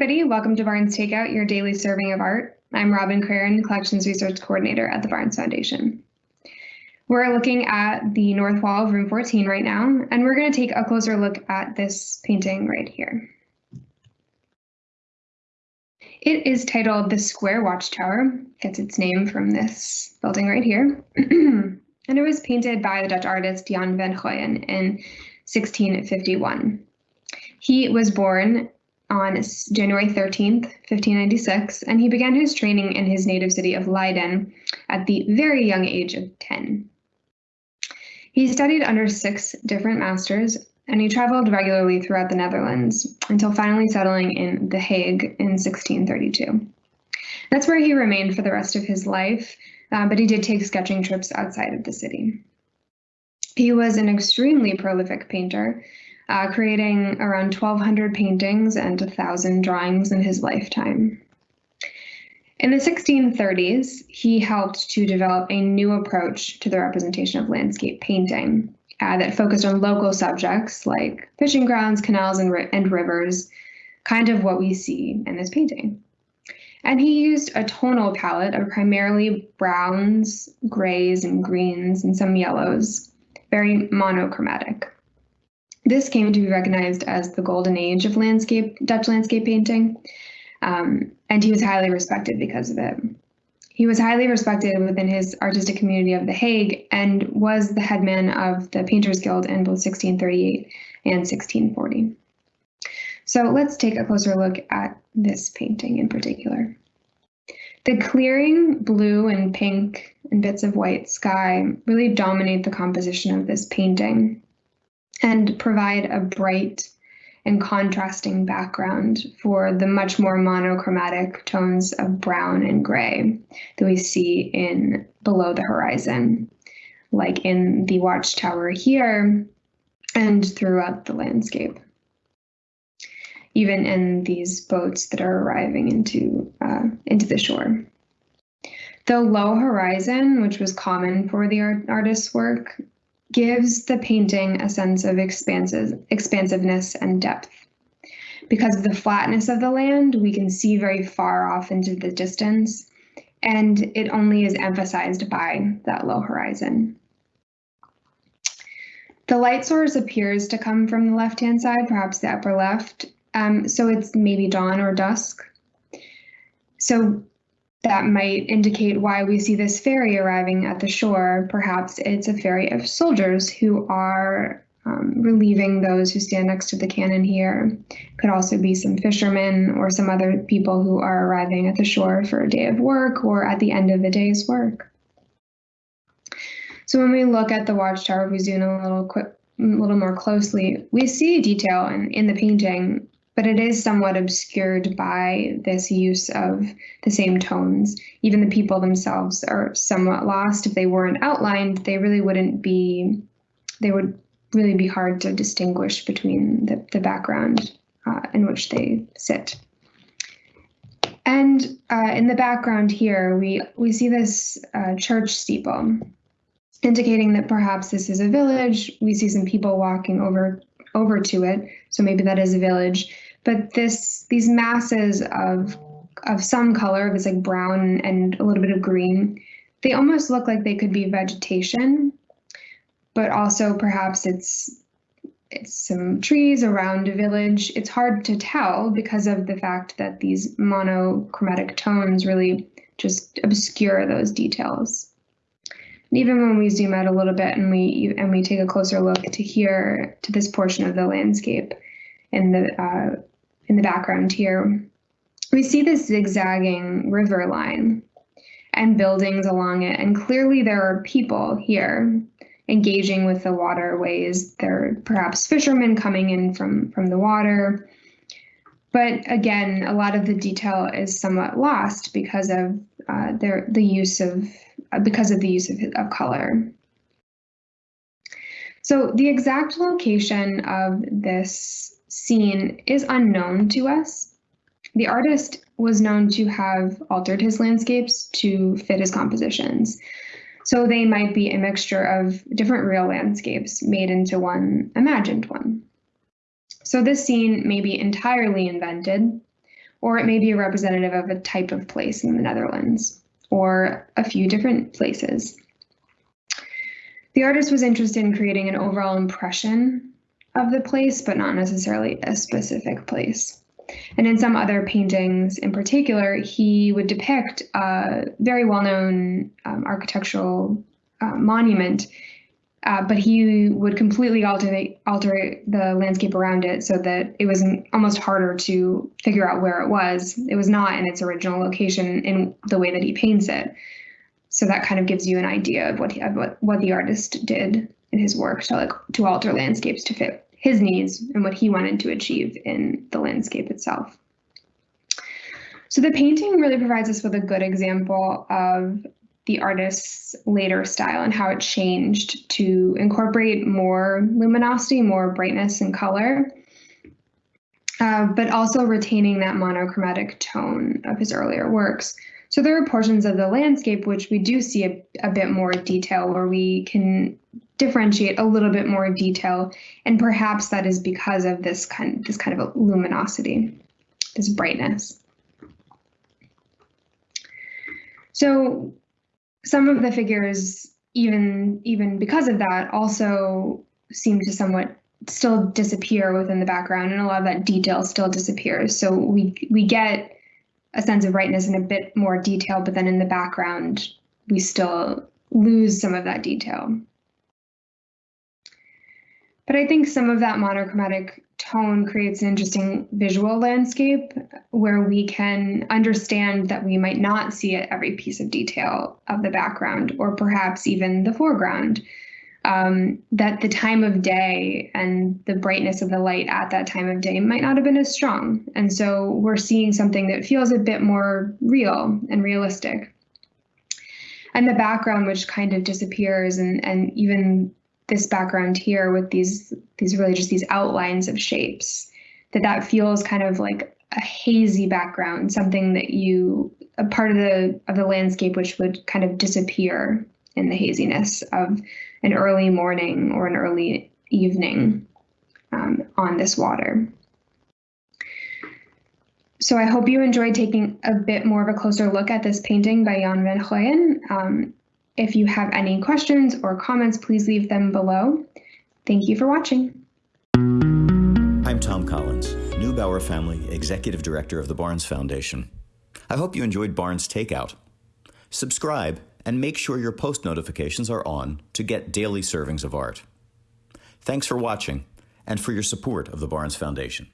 everybody. Welcome to Barnes Takeout, your daily serving of art. I'm Robin Craren, Collections Research Coordinator at the Barnes Foundation. We're looking at the north wall of room 14 right now, and we're going to take a closer look at this painting right here. It is titled The Square Watchtower, gets its name from this building right here. and it was painted by the Dutch artist Jan van Goyen in 1651. He was born on January 13th, 1596, and he began his training in his native city of Leiden at the very young age of 10. He studied under six different masters, and he traveled regularly throughout the Netherlands until finally settling in The Hague in 1632. That's where he remained for the rest of his life, uh, but he did take sketching trips outside of the city. He was an extremely prolific painter, uh, creating around 1,200 paintings and 1,000 drawings in his lifetime. In the 1630s, he helped to develop a new approach to the representation of landscape painting uh, that focused on local subjects like fishing grounds, canals, and, ri and rivers, kind of what we see in this painting. And he used a tonal palette of primarily browns, grays, and greens, and some yellows, very monochromatic. This came to be recognized as the golden age of landscape Dutch landscape painting, um, and he was highly respected because of it. He was highly respected within his artistic community of The Hague and was the headman of the Painters Guild in both 1638 and 1640. So let's take a closer look at this painting in particular. The clearing blue and pink and bits of white sky really dominate the composition of this painting and provide a bright and contrasting background for the much more monochromatic tones of brown and gray that we see in below the horizon, like in the watchtower here and throughout the landscape. Even in these boats that are arriving into uh, into the shore. The low horizon, which was common for the art artist's work, gives the painting a sense of expansive, expansiveness and depth. Because of the flatness of the land, we can see very far off into the distance, and it only is emphasized by that low horizon. The light source appears to come from the left-hand side, perhaps the upper left, um, so it's maybe dawn or dusk. So that might indicate why we see this ferry arriving at the shore. Perhaps it's a ferry of soldiers who are um, relieving those who stand next to the cannon here. Could also be some fishermen or some other people who are arriving at the shore for a day of work or at the end of the day's work. So when we look at the watchtower, we zoom a little quick, a little more closely, we see detail in, in the painting but it is somewhat obscured by this use of the same tones. Even the people themselves are somewhat lost. If they weren't outlined, they really wouldn't be, they would really be hard to distinguish between the, the background uh, in which they sit. And uh, in the background here, we, we see this uh, church steeple, indicating that perhaps this is a village. We see some people walking over over to it, so maybe that is a village. But this these masses of of some color, it's like brown and a little bit of green, they almost look like they could be vegetation, but also perhaps it's it's some trees around a village. It's hard to tell because of the fact that these monochromatic tones really just obscure those details. And even when we zoom out a little bit and we and we take a closer look to here to this portion of the landscape in the uh, in the background here, we see this zigzagging river line and buildings along it. And clearly there are people here engaging with the waterways. There are perhaps fishermen coming in from, from the water. But again, a lot of the detail is somewhat lost because of uh, their, the use of because of the use of, of color. So the exact location of this scene is unknown to us. The artist was known to have altered his landscapes to fit his compositions. So they might be a mixture of different real landscapes made into one imagined one. So this scene may be entirely invented, or it may be a representative of a type of place in the Netherlands, or a few different places. The artist was interested in creating an overall impression of the place, but not necessarily a specific place. And in some other paintings in particular, he would depict a very well known um, architectural uh, monument, uh, but he would completely alter the, alter the landscape around it so that it was almost harder to figure out where it was. It was not in its original location in the way that he paints it. So that kind of gives you an idea of what he, of what, what the artist did in his work to like to alter landscapes to fit his needs and what he wanted to achieve in the landscape itself. So the painting really provides us with a good example of the artist's later style and how it changed to incorporate more luminosity, more brightness and color, uh, but also retaining that monochromatic tone of his earlier works. So there are portions of the landscape which we do see a, a bit more detail where we can differentiate a little bit more detail, and perhaps that is because of this kind this kind of luminosity, this brightness. So some of the figures, even even because of that, also seem to somewhat still disappear within the background, and a lot of that detail still disappears. So we we get a sense of brightness and a bit more detail, but then in the background, we still lose some of that detail. But I think some of that monochromatic tone creates an interesting visual landscape where we can understand that we might not see at every piece of detail of the background or perhaps even the foreground. Um, that the time of day and the brightness of the light at that time of day might not have been as strong. And so we're seeing something that feels a bit more real and realistic. And the background, which kind of disappears, and, and even this background here with these these really just these outlines of shapes that that feels kind of like a hazy background something that you a part of the of the landscape which would kind of disappear in the haziness of an early morning or an early evening um, on this water. So I hope you enjoyed taking a bit more of a closer look at this painting by Jan van Goyen. Um, if you have any questions or comments, please leave them below. Thank you for watching. I'm Tom Collins, Neubauer Family Executive Director of the Barnes Foundation. I hope you enjoyed Barnes Takeout. Subscribe and make sure your post notifications are on to get daily servings of art. Thanks for watching and for your support of the Barnes Foundation.